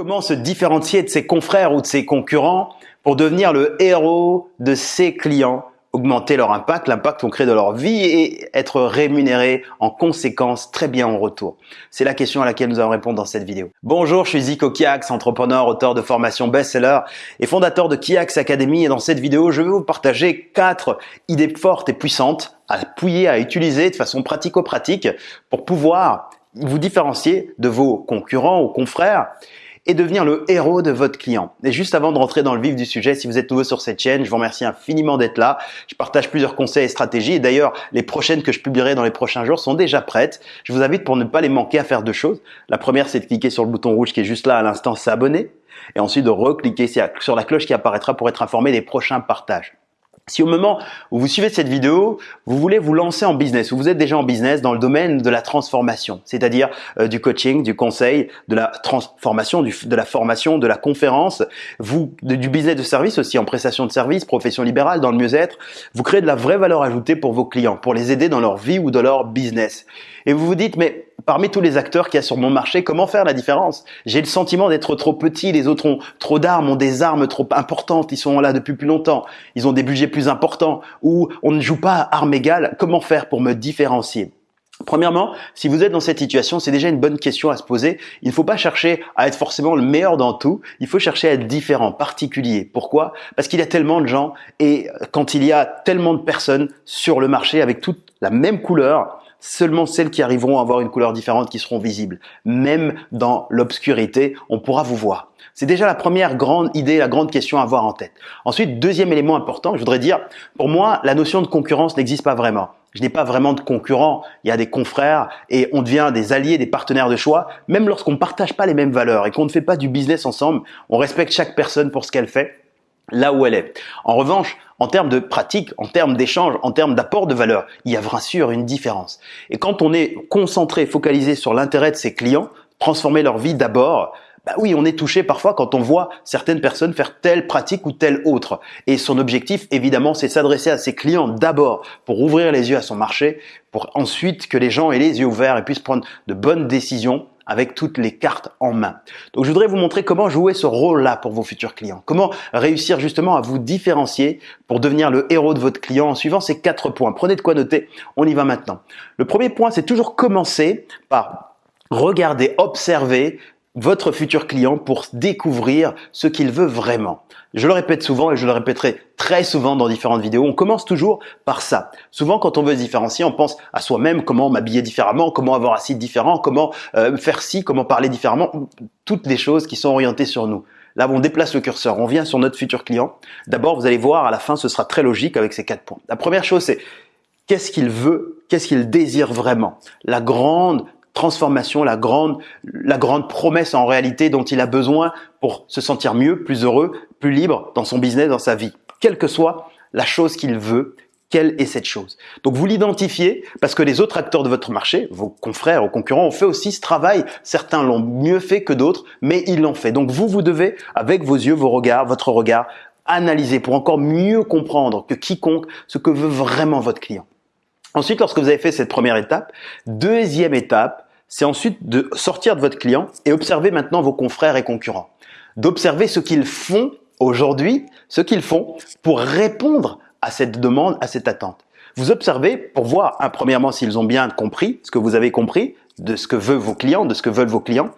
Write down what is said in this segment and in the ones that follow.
Comment se différencier de ses confrères ou de ses concurrents pour devenir le héros de ses clients, augmenter leur impact, l'impact qu'on crée de leur vie et être rémunéré en conséquence très bien en retour C'est la question à laquelle nous allons répondre dans cette vidéo. Bonjour, je suis Zico Kiax, entrepreneur, auteur de formation best-seller et fondateur de Kiax Academy et dans cette vidéo, je vais vous partager quatre idées fortes et puissantes à appuyer, à utiliser de façon pratico-pratique pour pouvoir vous différencier de vos concurrents ou confrères et devenir le héros de votre client. Et juste avant de rentrer dans le vif du sujet, si vous êtes nouveau sur cette chaîne, je vous remercie infiniment d'être là. Je partage plusieurs conseils et stratégies. Et d'ailleurs, les prochaines que je publierai dans les prochains jours sont déjà prêtes. Je vous invite pour ne pas les manquer à faire deux choses. La première, c'est de cliquer sur le bouton rouge qui est juste là à l'instant, s'abonner. Et ensuite de recliquer sur la cloche qui apparaîtra pour être informé des prochains partages. Si au moment où vous suivez cette vidéo, vous voulez vous lancer en business, ou vous êtes déjà en business dans le domaine de la transformation, c'est-à-dire euh, du coaching, du conseil, de la transformation, de la formation, de la conférence, du business de service aussi en prestation de service, profession libérale, dans le mieux-être, vous créez de la vraie valeur ajoutée pour vos clients, pour les aider dans leur vie ou dans leur business. Et vous vous dites, mais parmi tous les acteurs qu'il y a sur mon marché, comment faire la différence? J'ai le sentiment d'être trop petit, les autres ont trop d'armes, ont des armes trop importantes, ils sont là depuis plus longtemps, ils ont des budgets plus importants, ou on ne joue pas à armes égales. Comment faire pour me différencier? Premièrement, si vous êtes dans cette situation, c'est déjà une bonne question à se poser. Il ne faut pas chercher à être forcément le meilleur dans tout. Il faut chercher à être différent, particulier. Pourquoi? Parce qu'il y a tellement de gens et quand il y a tellement de personnes sur le marché avec toute la même couleur, seulement celles qui arriveront à avoir une couleur différente qui seront visibles. Même dans l'obscurité, on pourra vous voir. C'est déjà la première grande idée, la grande question à avoir en tête. Ensuite, deuxième élément important, je voudrais dire, pour moi, la notion de concurrence n'existe pas vraiment. Je n'ai pas vraiment de concurrents, il y a des confrères et on devient des alliés, des partenaires de choix, même lorsqu'on ne partage pas les mêmes valeurs et qu'on ne fait pas du business ensemble, on respecte chaque personne pour ce qu'elle fait là où elle est. En revanche, en termes de pratique, en termes d'échange, en termes d'apport de valeur, il y a bien sûr une différence. Et quand on est concentré, focalisé sur l'intérêt de ses clients, transformer leur vie d'abord, bah oui, on est touché parfois quand on voit certaines personnes faire telle pratique ou telle autre. Et son objectif, évidemment, c'est s'adresser à ses clients d'abord pour ouvrir les yeux à son marché, pour ensuite que les gens aient les yeux ouverts et puissent prendre de bonnes décisions avec toutes les cartes en main. Donc je voudrais vous montrer comment jouer ce rôle-là pour vos futurs clients. Comment réussir justement à vous différencier pour devenir le héros de votre client en suivant ces quatre points. Prenez de quoi noter, on y va maintenant. Le premier point, c'est toujours commencer par regarder, observer votre futur client pour découvrir ce qu'il veut vraiment. Je le répète souvent et je le répéterai très souvent dans différentes vidéos. On commence toujours par ça. Souvent, quand on veut se différencier, on pense à soi-même, comment m'habiller différemment, comment avoir un site différent, comment euh, faire ci, comment parler différemment. Toutes les choses qui sont orientées sur nous. Là, on déplace le curseur, on vient sur notre futur client. D'abord, vous allez voir, à la fin, ce sera très logique avec ces quatre points. La première chose, c'est qu'est-ce qu'il veut, qu'est-ce qu'il désire vraiment. La grande transformation, la grande, la grande promesse en réalité dont il a besoin pour se sentir mieux, plus heureux, plus libre dans son business, dans sa vie. Quelle que soit la chose qu'il veut, quelle est cette chose Donc vous l'identifiez parce que les autres acteurs de votre marché, vos confrères ou concurrents, ont fait aussi ce travail. Certains l'ont mieux fait que d'autres, mais ils l'ont fait. Donc vous, vous devez, avec vos yeux, vos regards, votre regard, analyser pour encore mieux comprendre que quiconque ce que veut vraiment votre client. Ensuite, lorsque vous avez fait cette première étape, deuxième étape, c'est ensuite de sortir de votre client et observer maintenant vos confrères et concurrents. D'observer ce qu'ils font aujourd'hui, ce qu'ils font pour répondre à cette demande, à cette attente. Vous observez pour voir, premièrement, s'ils ont bien compris ce que vous avez compris de ce que veulent vos clients, de ce que veulent vos clients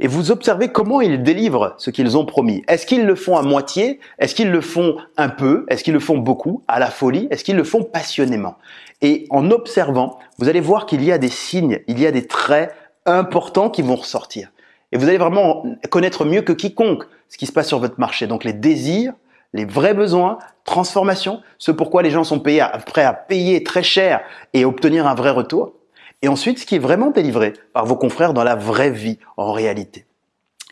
et vous observez comment ils délivrent ce qu'ils ont promis. Est-ce qu'ils le font à moitié? Est-ce qu'ils le font un peu? Est-ce qu'ils le font beaucoup? À la folie? Est-ce qu'ils le font passionnément? Et en observant, vous allez voir qu'il y a des signes, il y a des traits importants qui vont ressortir. Et vous allez vraiment connaître mieux que quiconque ce qui se passe sur votre marché. Donc les désirs, les vrais besoins, transformation, ce pourquoi les gens sont prêts à payer très cher et obtenir un vrai retour. Et ensuite, ce qui est vraiment délivré par vos confrères dans la vraie vie, en réalité.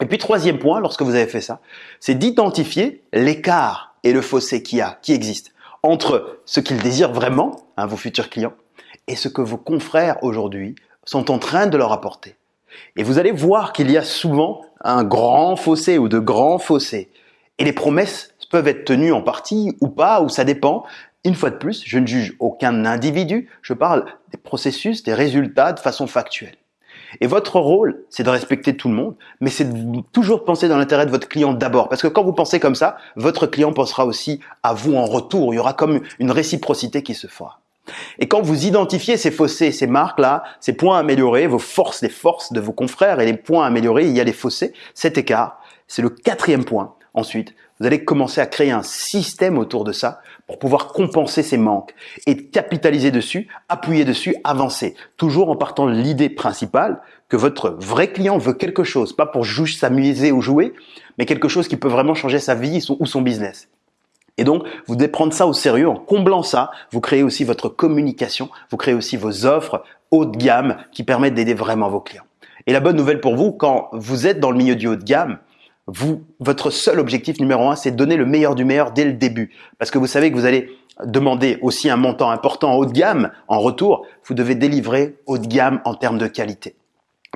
Et puis, troisième point, lorsque vous avez fait ça, c'est d'identifier l'écart et le fossé qui a, qui existe entre ce qu'ils désirent vraiment, hein, vos futurs clients, et ce que vos confrères aujourd'hui sont en train de leur apporter. Et vous allez voir qu'il y a souvent un grand fossé ou de grands fossés. Et les promesses peuvent être tenues en partie ou pas, ou ça dépend, une fois de plus, je ne juge aucun individu, je parle des processus, des résultats de façon factuelle. Et votre rôle, c'est de respecter tout le monde, mais c'est de toujours penser dans l'intérêt de votre client d'abord. Parce que quand vous pensez comme ça, votre client pensera aussi à vous en retour. Il y aura comme une réciprocité qui se fera. Et quand vous identifiez ces fossés, ces marques-là, ces points améliorés, vos forces, les forces de vos confrères et les points améliorés, il y a les fossés, cet écart, c'est le quatrième point. Ensuite, vous allez commencer à créer un système autour de ça pour pouvoir compenser ces manques et capitaliser dessus, appuyer dessus, avancer. Toujours en partant de l'idée principale que votre vrai client veut quelque chose, pas pour juste s'amuser ou jouer, mais quelque chose qui peut vraiment changer sa vie ou son business. Et donc, vous devez prendre ça au sérieux. En comblant ça, vous créez aussi votre communication, vous créez aussi vos offres haut de gamme qui permettent d'aider vraiment vos clients. Et la bonne nouvelle pour vous, quand vous êtes dans le milieu du haut de gamme, vous, votre seul objectif numéro un, c'est de donner le meilleur du meilleur dès le début. Parce que vous savez que vous allez demander aussi un montant important haut de gamme en retour. Vous devez délivrer haut de gamme en termes de qualité.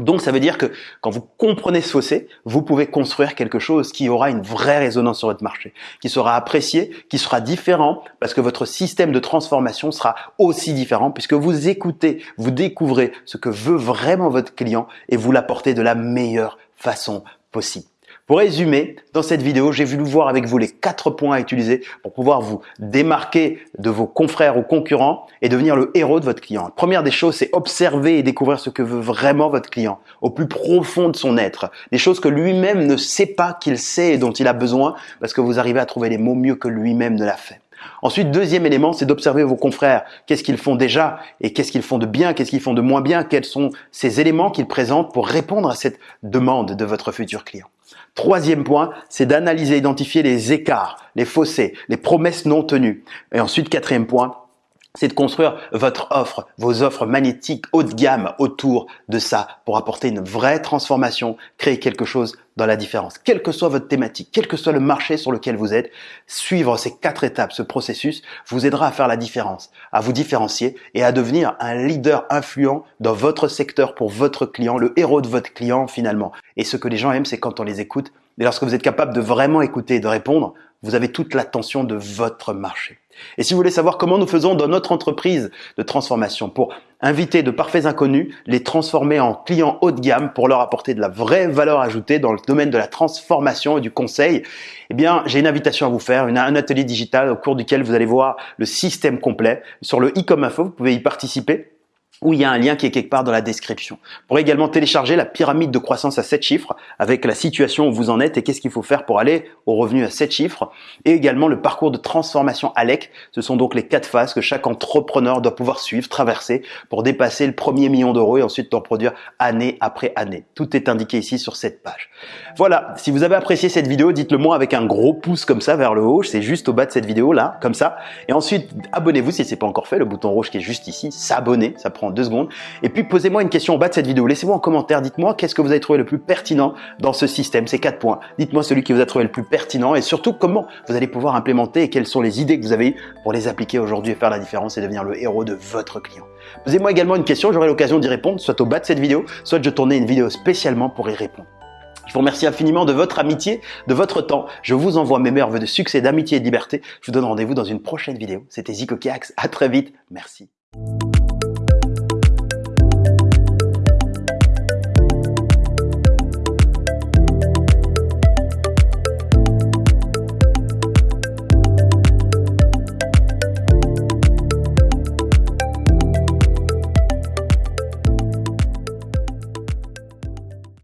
Donc ça veut dire que quand vous comprenez ce fossé, vous pouvez construire quelque chose qui aura une vraie résonance sur votre marché, qui sera apprécié, qui sera différent, parce que votre système de transformation sera aussi différent, puisque vous écoutez, vous découvrez ce que veut vraiment votre client et vous l'apportez de la meilleure façon possible. Pour résumer, dans cette vidéo, j'ai voulu voir avec vous les quatre points à utiliser pour pouvoir vous démarquer de vos confrères ou concurrents et devenir le héros de votre client. Première des choses, c'est observer et découvrir ce que veut vraiment votre client au plus profond de son être. Des choses que lui-même ne sait pas qu'il sait et dont il a besoin parce que vous arrivez à trouver les mots mieux que lui-même ne l'a fait. Ensuite, deuxième élément, c'est d'observer vos confrères. Qu'est-ce qu'ils font déjà et qu'est-ce qu'ils font de bien, qu'est-ce qu'ils font de moins bien, quels sont ces éléments qu'ils présentent pour répondre à cette demande de votre futur client? Troisième point, c'est d'analyser, identifier les écarts, les fossés, les promesses non tenues. Et ensuite, quatrième point, c'est de construire votre offre, vos offres magnétiques haut de gamme autour de ça pour apporter une vraie transformation, créer quelque chose dans la différence. Quelle que soit votre thématique, quel que soit le marché sur lequel vous êtes, suivre ces quatre étapes, ce processus vous aidera à faire la différence, à vous différencier et à devenir un leader influent dans votre secteur pour votre client, le héros de votre client finalement. Et ce que les gens aiment, c'est quand on les écoute. Et lorsque vous êtes capable de vraiment écouter et de répondre, vous avez toute l'attention de votre marché. Et si vous voulez savoir comment nous faisons dans notre entreprise de transformation pour inviter de parfaits inconnus, les transformer en clients haut de gamme pour leur apporter de la vraie valeur ajoutée dans le domaine de la transformation et du conseil, eh bien, j'ai une invitation à vous faire, un atelier digital au cours duquel vous allez voir le système complet. Sur le e-com info, vous pouvez y participer où il y a un lien qui est quelque part dans la description. Vous pourrez également télécharger la pyramide de croissance à 7 chiffres avec la situation où vous en êtes et qu'est-ce qu'il faut faire pour aller au revenu à 7 chiffres et également le parcours de transformation ALEC. Ce sont donc les quatre phases que chaque entrepreneur doit pouvoir suivre, traverser pour dépasser le premier million d'euros et ensuite en produire année après année. Tout est indiqué ici sur cette page. Voilà, si vous avez apprécié cette vidéo, dites-le moi avec un gros pouce comme ça vers le haut, c'est juste au bas de cette vidéo là, comme ça. Et ensuite, abonnez-vous si ce n'est pas encore fait, le bouton rouge qui est juste ici, s'abonner, ça prend deux secondes. Et puis posez-moi une question en bas de cette vidéo. Laissez-moi en commentaire, dites-moi qu'est-ce que vous avez trouvé le plus pertinent dans ce système, ces quatre points. Dites-moi celui qui vous a trouvé le plus pertinent et surtout comment vous allez pouvoir implémenter et quelles sont les idées que vous avez eues pour les appliquer aujourd'hui et faire la différence et devenir le héros de votre client. Posez-moi également une question, j'aurai l'occasion d'y répondre, soit au bas de cette vidéo, soit je tournais une vidéo spécialement pour y répondre. Je vous remercie infiniment de votre amitié, de votre temps. Je vous envoie mes meilleurs voeux de succès, d'amitié et de liberté. Je vous donne rendez-vous dans une prochaine vidéo. C'était Zico Kiax. À très vite. Merci.